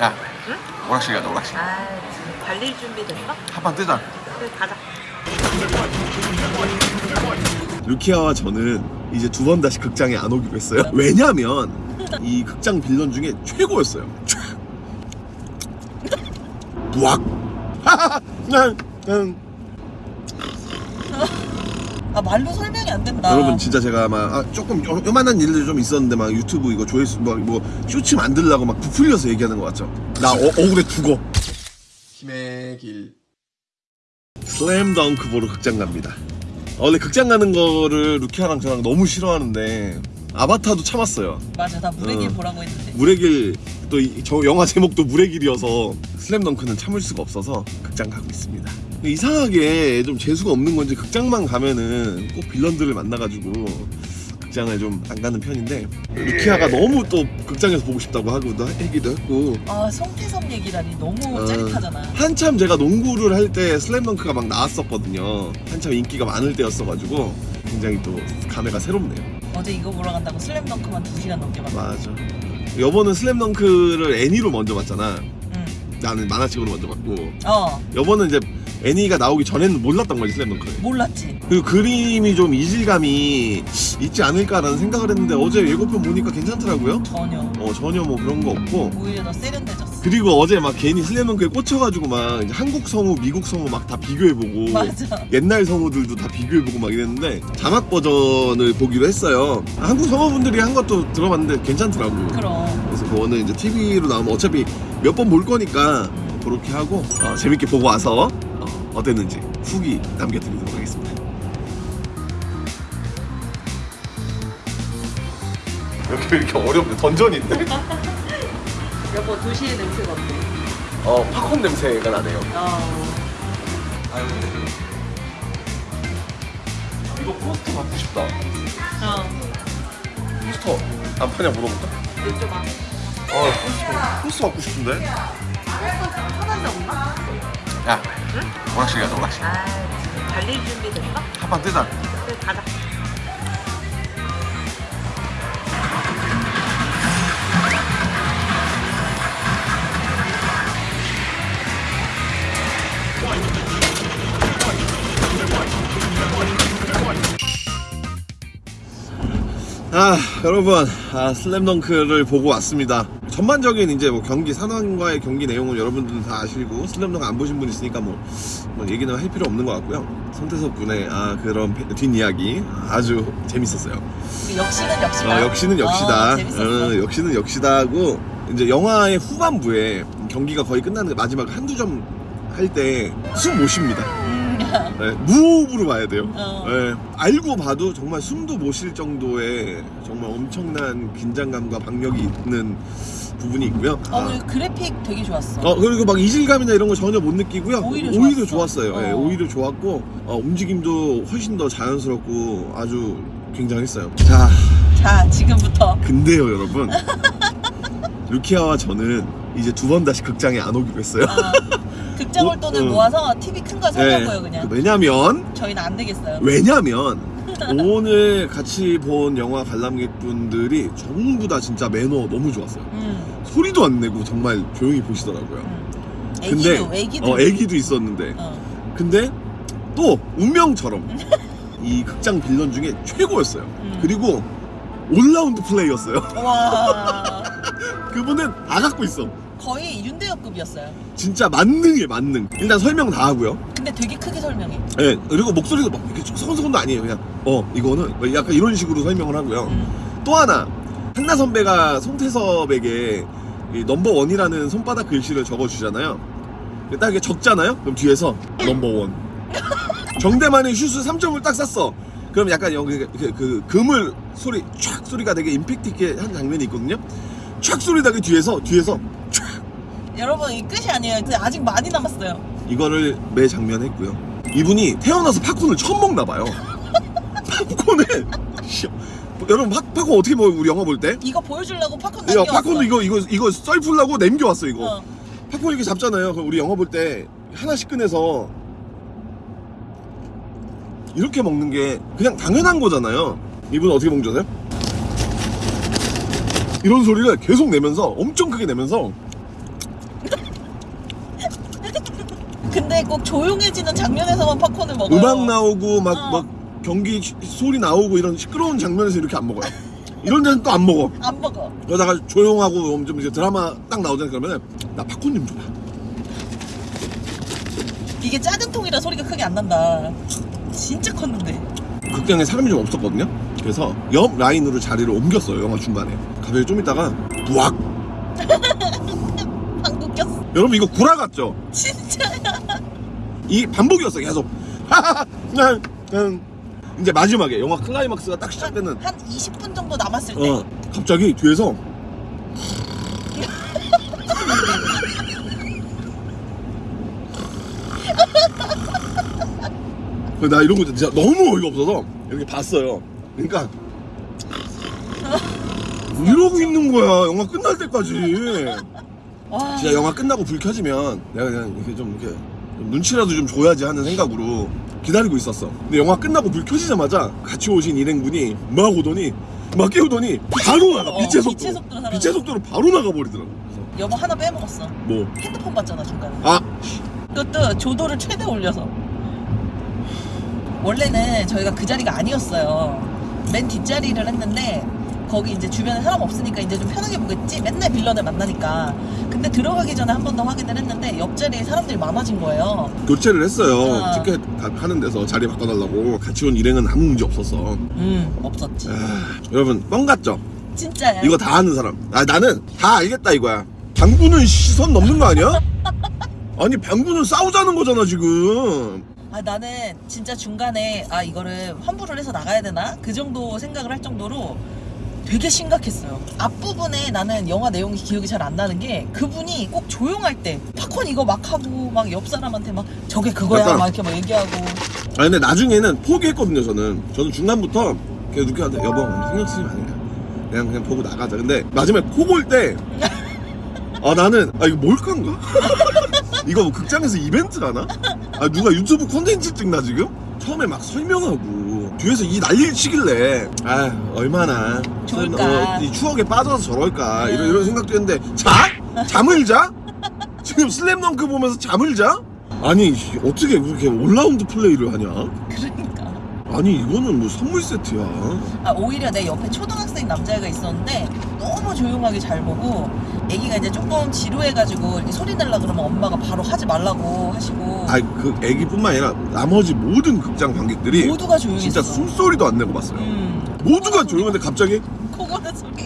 야 오락실 가자 오락실 아 달릴 준비 됐어? 한판 뜨자 그래 가자 루키아와 저는 이제 두 번 다시 극장에 안 오기로 했어요. 왜냐면 이 극장 빌런 중에 최고였어요. 최. 부악. 아 말로 설명이 안 된다 여러분 진짜 제가 막 아, 조금 요- 요만한 일들 좀 있었는데 막 유튜브 이거 조회수 뭐, 뭐 쇼츠 만들려고 막 부풀려서 얘기하는 거 같죠? 나 어, 억울해 죽어. 힘의 길. 슬램덩크 보러 극장 갑니다. 어, 원래 극장 가는 거를 루키아랑 저랑 너무 싫어하는데 아바타도 참았어요. 맞아 나 무대길 어. 보라고 했는데 물의 길 또 저 영화 제목도 물의 길이어서 슬램덩크는 참을 수가 없어서 극장 가고 있습니다. 이상하게 좀 재수가 없는 건지 극장만 가면은 꼭 빌런들을 만나가지고 극장을 좀 안 가는 편인데 루키아가 너무 또 극장에서 보고 싶다고 하기도 하기도 했고 아 송태섭 얘기라니 너무 어. 짜릿하잖아 한참 제가 농구를 할 때 슬램덩크가 막 나왔었거든요. 한참 인기가 많을 때였어가지고 굉장히 또 감회가 새롭네요. 어제 이거 보러 간다고 슬램덩크만 2시간 넘게 봤어. 맞아. 여보는 슬램덩크를 애니로 먼저 봤잖아. 응. 나는 만화책으로 먼저 봤고. 어. 여보는 이제 애니가 나오기 전에는 몰랐던 거지 슬램덩크를. 몰랐지. 그리고 그림이 좀 이질감이 있지 않을까라는 생각을 했는데 어제 예고편 보니까 괜찮더라고요. 전혀. 어 전혀 뭐 그런 거 없고. 오히려 더 세련돼졌어 그리고 어제 막 괜히 슬램덩크에 꽂혀가지고 막 이제 한국 성우 미국 성우 막 다 비교해보고 맞아. 옛날 성우들도 다 비교해보고 막 이랬는데 자막 버전을 보기로 했어요. 한국 성우분들이 한 것도 들어봤는데 괜찮더라고 그럼. 그래서 그거는 이제 TV로 나오면 어차피 몇 번 볼 거니까 그렇게 하고 어, 재밌게 보고 와서 어, 어땠는지 후기 남겨드리도록 하겠습니다. 이렇게 이렇게 어렵네? 던전인데? 여보 도시의 냄새가 어때? 어 팝콘 냄새가 나네요. 어 아유 이거 포스터 갖고 싶다. 어. 포스터 안 파냐 물어볼까? 여쭤봐 아 포스터 포스터 갖고 싶은데. 편한 데 없나? 야 오락실 가자 오락실 아 달릴 준비 됐어? 한판 뜨자 그래 가자 여러분 아, 슬램덩크를 보고 왔습니다. 전반적인 이제 뭐 경기 산왕과의 경기 내용은 여러분들은 다 아시고 슬램덩크 안 보신 분 있으니까 뭐, 뭐 얘기는 할 필요 없는 것 같고요. 손태섭 군의 아 그런 페- 뒷이야기 아주 재밌었어요. 그 역시는 역시다. 어, 역시는 역시다. 어, 어, 역시는 역시다 하고 이제 영화의 후반부에 경기가 거의 끝나는 마지막 한두 점 할 때 숨 못 쉽니다. 음, 네, 무호흡으로 봐야 돼요. 어. 네, 알고 봐도 정말 숨도 못 쉴 정도의 정말 엄청난 긴장감과 박력이 있는 부분이 있고요. 어, 아. 그래픽 되게 좋았어. 어, 그리고 막 이질감이나 이런 거 전혀 못 느끼고요. 오히려 좋았어요. 좋았어. 예, 어. 오히려 좋았고 어, 움직임도 훨씬 더 자연스럽고 아주 굉장했어요. 자, 자, 지금부터. 근데요, 여러분. 루키아와 저는 이제 두 번 다시 극장에 안 오기로 했어요. 어, 극장을 돈을 어. 모아서 TV 큰 거 사려고요, 네, 그냥. 왜냐면 저희는 안 되겠어요. 왜냐면 오늘 같이 본 영화 관람객분들이 전부 다 진짜 매너 너무 좋았어요. 음, 소리도 안 내고 정말 조용히 보시더라고요. 음. 근데 애기도, 애기도. 어 애기도 있었는데 어, 근데 또 운명처럼 이 극장 빌런 중에 최고였어요. 음. 그리고 올라운드 플레이였어요. 와, 그분은 다 갖고 있어. 거의 윤대엽급이었어요. 진짜 만능이에요, 만능. 일단 설명 다 하고요. 근데 되게 크게 설명해. 예, 그리고 목소리도 막 이렇게 서건서건도 아니에요. 그냥 어 이거는 약간 이런 식으로 설명을 하고요. 음. 또 하나 한나 선배가 송태섭에게 이 넘버 원이라는 손바닥 글씨를 적어주잖아요. 딱 이게 적잖아요. 그럼 뒤에서 넘버 원. 정대만이 슛을 3점을 딱 쐈어. 그럼 약간 여기 그, 그 그물 소리 촥 소리가 되게 임팩트 있게 한 장면이 있거든요. 촥 소리 나게 뒤에서 뒤에서 여러분, 이 끝이 아니에요. 아직 많이 남았어요. 이거를 매 장면 했고요. 이분이 태어나서 팝콘을 처음 먹나 봐요. 팝콘을 씨, 여러분 팝, 팝콘 어떻게 먹어요? 우리 영화 볼 때? 이거 보여주려고 팝콘 야, 남겨왔어. 팝콘도 이거 이거 이거 썰풀라고 남겨왔어 이거. 어. 팝콘 이렇게 잡잖아요. 그럼 우리 영화 볼 때 하나씩 꺼내서 이렇게 먹는 게 그냥 당연한 거잖아요. 이분 어떻게 먹는 줄 아세요? 이런 소리를 계속 내면서 엄청 크게 내면서 근데 꼭 조용해지는 장면에서만 팝콘을 먹어요. 음악 나오고 막 어. 막 경기 시- 소리 나오고 이런 시끄러운 장면에서 이렇게 안 먹어요. 이런 데는 또 안 먹어. 안 먹어. 그러다가 조용하고 좀 이제 드라마 딱 나오잖아 그러면 나 팝콘 좀 줘봐. 이게 작은 통이라 소리가 크게 안 난다. 진짜 컸는데. 극장에 사람이 좀 없었거든요. 그래서 옆 라인으로 자리를 옮겼어요 영화 중간에. 갑자기 좀 있다가 부악. 방구 꼈어. 여러분 이거 구라 같죠? 진짜야. 이 반복이었어 계속. 이제 마지막에 영화 클라이막스가 딱 시작되는 한 20분 정도 남았을 때. 어 갑자기 뒤에서 나 이런 거 진짜 너무 어이가 없어서 이렇게 봤어요. 그러니까 이러고 있는 거야 영화 끝날 때까지. 와. 진짜 영화 끝나고 불 켜지면 내가 그냥 이렇게 좀 이렇게 좀 눈치라도 좀 줘야지 하는 생각으로 기다리고 있었어. 근데 영화 끝나고 불 켜지자마자 같이 오신 일행분이 막 오더니 막 깨우더니 바로 나가 어, 빛의 속도로 빛의 속도로. 빛의 속도로 바로 나가버리더라고. 그래서 여보 하나 빼먹었어. 뭐 핸드폰 봤잖아 중간에. 아, 그것도 조도를 최대 올려서. 원래는 저희가 그 자리가 아니었어요. 맨 뒷자리를 했는데 거기 이제 주변에 사람 없으니까 이제 좀 편하게 보겠지. 맨날 빌런을 만나니까. 근데 들어가기 전에 한 번 더 확인을 했는데 옆자리에 사람들이 많아진 거예요. 교체를 했어요. 어. 티켓 다 파는 데서 자리 바꿔달라고 같이 온 일행은 아무 문제 없었어. 음 없었지. 아, 여러분 뻥 같죠? 진짜야. 이거 다 아는 사람. 아 나는 다 알겠다 이거야. 방구는 시선 넘는 거 아니야? 아니 방구는 싸우자는 거잖아 지금. 아 나는 진짜 중간에 아 이거를 환불을 해서 나가야 되나 그 정도 생각을 할 정도로 되게 심각했어요. 앞부분에 나는 영화 내용이 기억이 잘 안 나는 게 그분이 꼭 조용할 때 팝콘 이거 막 하고 막 옆 사람한테 막 저게 그거야 약간- 막 이렇게 막 얘기하고 아니 근데 나중에는 포기했거든요 저는. 저는 중간부터 계속 누구한테 여보 신경 쓰지 마 그냥 그냥 그냥 보고 나가자. 근데 마지막에 코골 때아 나는 아 이거 몰카인가? 이거 뭐 극장에서 이벤트 하나? 아 누가 유튜브 콘텐츠 찍나 지금? 처음에 막 설명하고 뒤에서 이 난리를 치길래 아 얼마나 좋을까. 어, 이 추억에 빠져서 저럴까 이런 음. 이런 생각도 했는데 자? 잠을 자? 지금 슬램덩크 보면서 잠을 자? 아니 어떻게 그렇게 올라운드 플레이를 하냐? 그러니까 아니 이거는 뭐 선물 세트야. 아 오히려 내 옆에 초등학생 남자애가 있었는데 너무 조용하게 잘 보고 애기가 이제 조금 지루해가지고 이렇게 소리 내려 그러면 엄마가 바로 하지 말라고 하시고 아니 그 애기뿐만 아니라 나머지 모든 극장 관객들이 모두가 조용했어. 진짜 숨소리도 안 내고 봤어요. 음. 모두가 조용한데 갑자기 코고는 소리.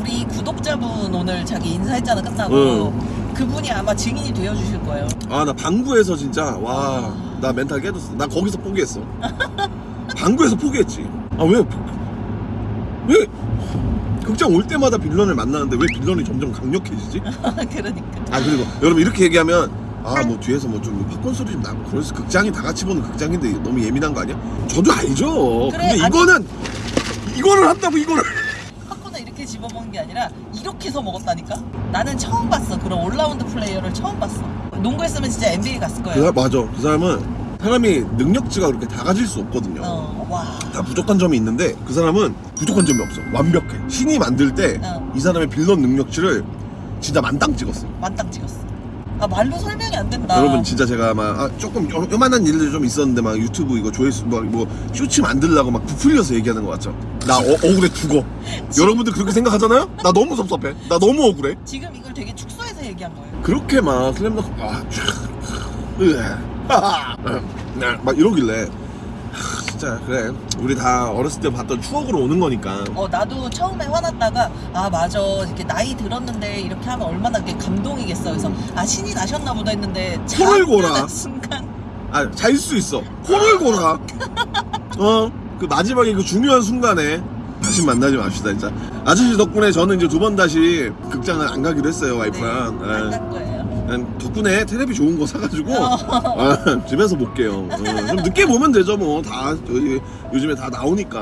우리 구독자분 오늘 자기 인사했잖아 끝나고 응. 그분이 아마 증인이 되어주실 거예요. 아 나 방구에서 진짜 와 나 멘탈 깨졌어. 나 거기서 포기했어. 방구에서 포기했지. 아 왜? 왜? 극장 올 때마다 빌런을 만나는데 왜 빌런이 점점 강력해지지? 그러니까. 아 그리고 여러분 이렇게 얘기하면 아 뭐 뒤에서 뭐 좀 팝콘 소리 좀 나고 그래서 극장이 다 같이 보는 극장인데 너무 예민한 거 아니야? 저도 알죠. 그래, 근데 아니- 이거는 이거를 한다고 이거를 팝콘을 이렇게 집어먹는 게 아니라 이렇게 해서 먹었다니까? 나는 처음 봤어. 그런 올라운드 플레이어를 처음 봤어. 농구했으면 진짜 NBA 갔을 그 거예요. 사, 맞아 그 사람은 사람이 능력치가 그렇게 다 가질 수 없거든요. 어, 와. 다 부족한 점이 있는데 그 사람은 부족한 점이 없어. 완벽해. 신이 만들 때 이 어. 사람의 빌런 능력치를 진짜 만땅 찍었어. 만땅 찍었어. 아 말로 설명이 안 된다. 여러분 진짜 제가 막 아, 조금 요- 요만한 일들이 좀 있었는데 막 유튜브 이거 조회수 뭐, 뭐 쇼츠 만들려고 막 부풀려서 얘기하는 거 같죠? 나 어, 억울해 죽어. 여러분들 그렇게 생각하잖아요? 나 너무 섭섭해. 나 너무 억울해. 지금 이걸 되게 축소해서 얘기한 거예요. 그렇게 막 슬램덩크 아, 촤, 으, 하하, 네, 막 이러길래 하, 진짜 그래. 우리 다 어렸을 때 봤던 추억으로 오는 거니까. 어 나도 처음에 화났다가 아 맞아. 이렇게 나이 들었는데 이렇게 하면 얼마나 그게 감동이겠어. 그래서 아 신이 나셨나 보다 했는데 코를 골아. 순간. 아잘 수 있어. 코를 골아. 어? 그 마지막에 그 중요한 순간에 다시 만나지 맙시다 진짜. 아저씨 덕분에 저는 이제 두 번 다시 극장을 안 가기로 했어요 와이프랑. 예. 안갈 거예요 난 덕분에 텔레비 좋은 거 사가지고 어. 아, 집에서 볼게요. 어, 좀 늦게 보면 되죠 뭐 다 요즘에 다 나오니까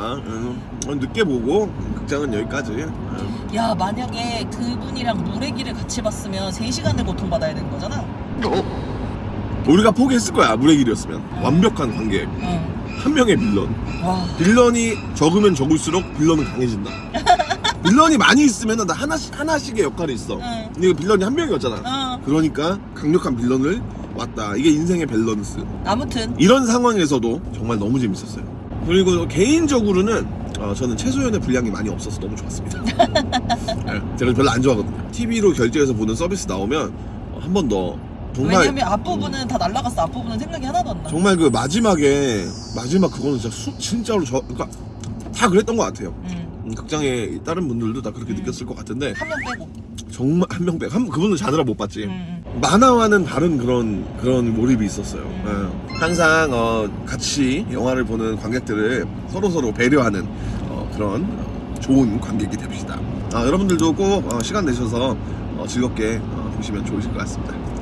어, 늦게 보고 극장은 여기까지. 어. 야 만약에 그분이랑 물의기를 같이 봤으면 3시간을 고통받아야 되는 거잖아 우리가 포기했을 거야 물의 길이었으면 완벽한 관계 응. 한 명의 빌런 와 빌런이 적으면 적을수록 빌런은 강해진다. 빌런이 많이 있으면 나 하나씩 하나씩의 역할이 있어. 응. 근데 이거 빌런이 한 명이었잖아. 어. 그러니까 강력한 빌런을 왔다. 이게 인생의 밸런스. 아무튼 이런 상황에서도 정말 너무 재밌었어요. 그리고 개인적으로는 어, 저는 최소연의 분량이 많이 없어서 너무 좋았습니다. 네, 제가 별로 안 좋아하거든요. TV로 결제해서 보는 서비스 나오면 한번 더 정말 왜냐면 앞부분은 다 날라갔어 앞부분은 생각이 하나도 안 나. 정말 그 마지막에 마지막 그거는 진짜 수, 진짜로 저 그러니까 다 그랬던 것 같아요. 음, 음, 극장에 다른 분들도 다 그렇게 음. 느꼈을 것 같은데 한 명 빼고. 정말 한명 빼. 한 그분은 자느라 못 봤지. 음, 음. 만화와는 다른 그런 그런 몰입이 있었어요. 음. 예. 항상 어, 같이 영화를 보는 관객들을 서로 서로 배려하는 어, 그런 어, 좋은 관객이 됩시다. 아, 여러분들도 꼭 어, 시간 내셔서 어, 즐겁게 어, 보시면 좋으실 것 같습니다.